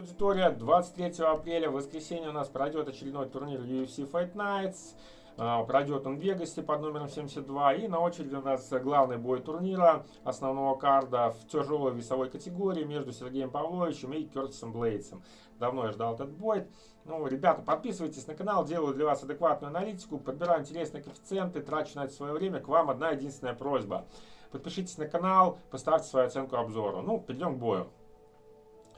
аудитория. 23 апреля, в воскресенье у нас пройдет очередной турнир UFC Fight Nights. А, пройдет он в Вегасе под номером 72. И на очереди у нас главный бой турнира основного карда в тяжелой весовой категории между Сергеем Павловичем и Кертисом Блейдсом. Давно я ждал этот бой. Ну, ребята, подписывайтесь на канал, делаю для вас адекватную аналитику, подбираю интересные коэффициенты, трачу на это свое время. К вам одна единственная просьба. Подпишитесь на канал, поставьте свою оценку обзору. Ну, перейдем к бою.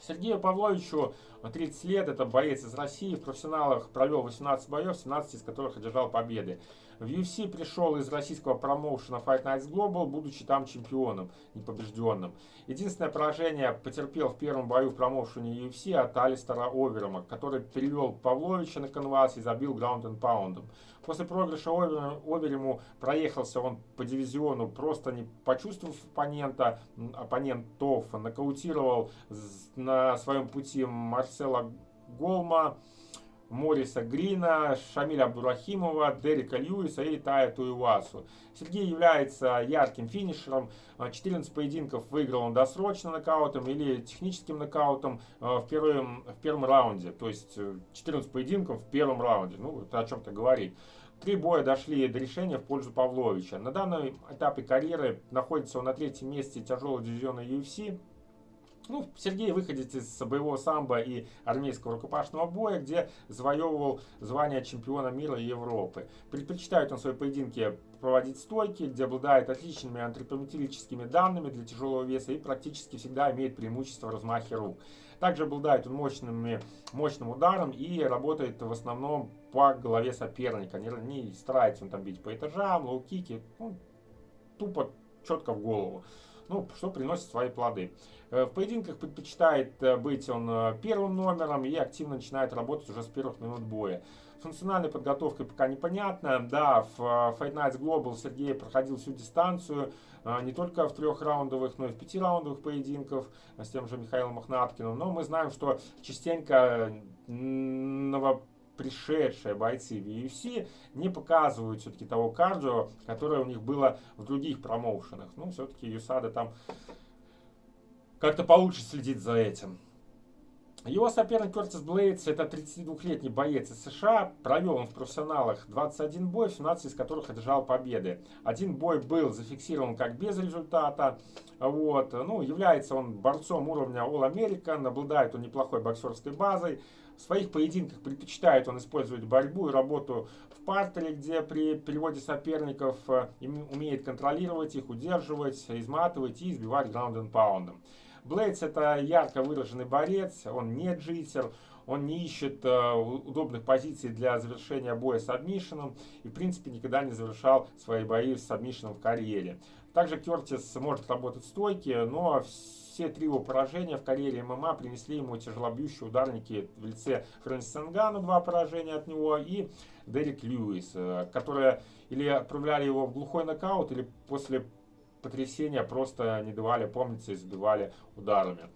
Сергею Павловичу 30 лет, это боец из России, в профессионалах провел 18 боев, 17 из которых одержал победы. В UFC пришел из российского промоушена Fight Nights Global, будучи там чемпионом, непобежденным. Единственное поражение потерпел в первом бою в промоушене UFC от Алистера Оверома, который перевел Павловича на канвас и забил граунд and паундом. После проигрыша Оверему проехался он по дивизиону, просто не почувствовав оппонента, оппонентов, нокаутировал на своем пути Марсела Голма, Мориса Грина, Шамиля Абдурахимова, Дерека Льюиса и Тая Туивасу. Сергей является ярким финишером. 14 поединков выиграл он досрочно нокаутом или техническим нокаутом э, в первом, в первом раунде. То есть 14 э, поединков в первом раунде. Ну, это о чем-то говорит. Три боя дошли до решения в пользу Павловича. На данном этапе карьеры находится он на третьем месте тяжелого дивизиона UFC. Ну, Сергей выходит из боевого самбо и армейского рукопашного боя, где завоевывал звание чемпиона мира и Европы. Предпочитает он свои поединки проводить стойки, где обладает отличными антропометрическими данными для тяжелого веса и практически всегда имеет преимущество в размахе рук. Также обладает он мощными, мощным ударом и работает в основном по голове соперника. Не, не старается он там бить по этажам, лоу-кики, ну, тупо четко в голову ну, что приносит свои плоды. Э, в поединках предпочитает э, быть он э, первым номером и активно начинает работать уже с первых минут боя. Функциональной подготовкой пока непонятно. Да, в Fight Nights Global Сергей проходил всю дистанцию, не только в трехраундовых, но и в пятираундовых поединках с тем же Михаилом Мохнаткиным. Но мы знаем, что частенько пришедшие бойцы в UFC не показывают все-таки того кардио, которое у них было в других промоушенах. Ну, все-таки Юсада там как-то получше следит за этим. Его соперник Кертис Блейдс, это 32-летний боец из США, провел он в профессионалах 21 бой, 17 из которых одержал победы. Один бой был зафиксирован как без результата, вот, ну, является он борцом уровня All American, обладает он неплохой боксерской базой, в своих поединках предпочитает он использовать борьбу и работу в партере, где при переводе соперников э, умеет контролировать их, удерживать, изматывать и избивать граунд паундом. Блейдс это ярко выраженный борец, он не джитер, он не ищет э, удобных позиций для завершения боя с адмишином и в принципе никогда не завершал свои бои с адмишином в карьере. Также Кертис может работать в стойке, но все три его поражения в карьере ММА принесли ему тяжелобьющие ударники в лице Фрэнсиса Нгану, два поражения от него, и Дерек Льюис, э, которые или отправляли его в глухой нокаут, или после потрясения просто не давали помниться и забивали ударами.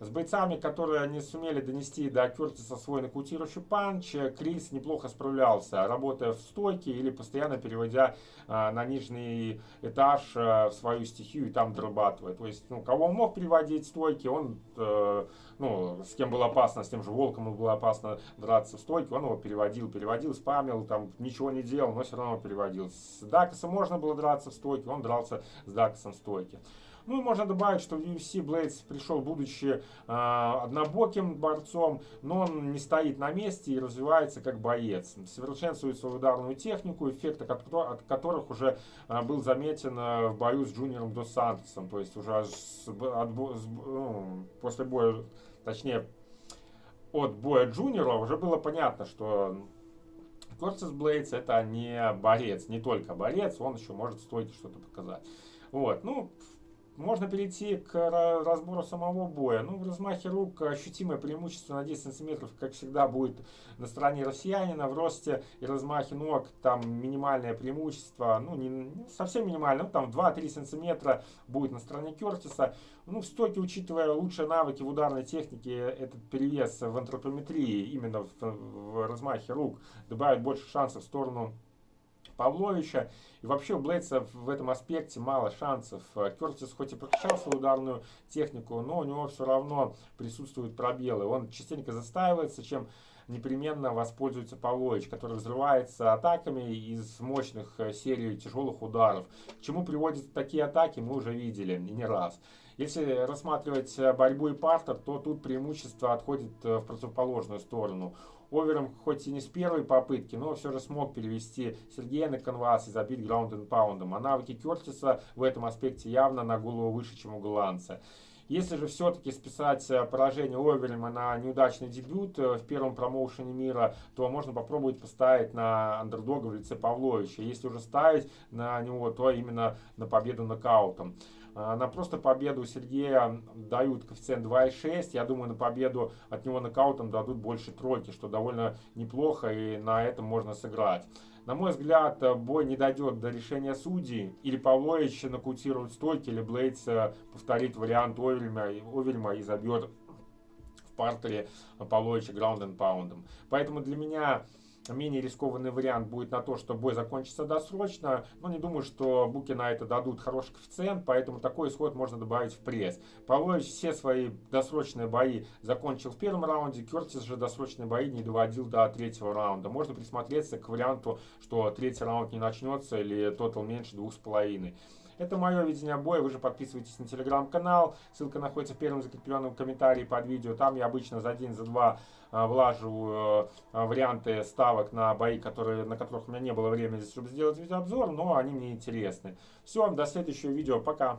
С бойцами, которые не сумели донести до Кертиса свой нокаутирующий панч, Крис неплохо справлялся, работая в стойке или постоянно переводя а, на нижний этаж а, в свою стихию и там дорабатывая. То есть, ну, кого он мог переводить в стойки, он, э, ну, с кем было опасно, с тем же Волком было опасно драться в стойке, он его переводил, переводил, спамил, там ничего не делал, но все равно переводил. С Дакасом можно было драться в стойке, он дрался с Дакасом в стойке. Ну и можно добавить, что в UFC Блейдс пришел, будучи э, однобоким борцом, но он не стоит на месте и развивается как боец. Совершенствует свою ударную технику, эффект от, от которых уже э, был заметен э, в бою с Джуниором Дос Сантосом. То есть уже с, от, с, ну, после боя, точнее, от боя Джуниора уже было понятно, что Кёртис Блейдс это не борец, не только борец, он еще может в стойке что-то показать. Вот, ну, можно перейти к разбору самого боя. Ну, в размахе рук ощутимое преимущество на 10 сантиметров, как всегда, будет на стороне россиянина. В росте и размахе ног там минимальное преимущество, ну, не совсем минимальное, ну, там 2-3 сантиметра будет на стороне Кертиса. Ну, в стойке, учитывая лучшие навыки в ударной технике, этот перевес в антропометрии, именно в, в размахе рук, добавит больше шансов в сторону Павловича. И вообще у Блейдса в этом аспекте мало шансов. Кертис хоть и прокачал свою ударную технику, но у него все равно присутствуют пробелы. Он частенько застаивается, чем непременно воспользуется Павлович, который взрывается атаками из мощных э, серий тяжелых ударов. К чему приводят такие атаки, мы уже видели не раз. Если рассматривать э, борьбу и партер, то тут преимущество отходит э, в противоположную сторону. Овером хоть и не с первой попытки, но все же смог перевести Сергея на канвас и забить граунд and паундом. А навыки Кертиса в этом аспекте явно на голову выше, чем у голландца. Если же все-таки списать э, поражение Оверема на неудачный дебют э, в первом промоушене мира, то можно попробовать поставить на андердога в лице Павловича. Если уже ставить на него, то именно на победу нокаутом. А, на просто победу Сергея дают коэффициент 2,6. Я думаю, на победу от него нокаутом дадут больше тройки, что довольно неплохо, и на этом можно сыграть. На мой взгляд, бой не дойдет до решения судей. Или Павлович нокаутирует стойки, или Блейдс э, повторит вариант Овельма, Овельма и забьет в партере Павловича граунд and паундом. Поэтому для меня менее рискованный вариант будет на то, что бой закончится досрочно. Но не думаю, что буки на это дадут хороший коэффициент, поэтому такой исход можно добавить в пресс. Павлович все свои досрочные бои закончил в первом раунде, Кертис же досрочные бои не доводил до третьего раунда. Можно присмотреться к варианту, что третий раунд не начнется или тотал меньше двух с половиной. Это мое видение боя. Вы же подписывайтесь на телеграм-канал. Ссылка находится в первом закрепленном комментарии под видео. Там я обычно за день, за два а, влаживаю варианты ставок на бои, которые, на которых у меня не было времени, чтобы сделать видеообзор, но они мне интересны. Все, до следующего видео. Пока.